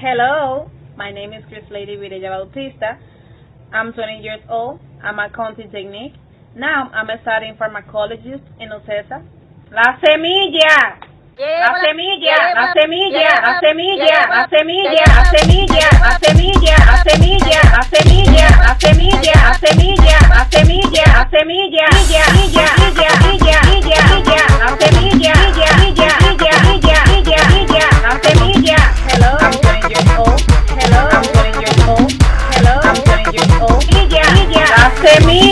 Hello, my name is Chris Lady Videla Bautista. I'm 20 years old. I'm a county technique. Now I'm studying pharmacologist in Ocesa. La semilla. La la semilla, la semilla, la semilla, la semilla, la semilla, la semilla, la semilla. Semi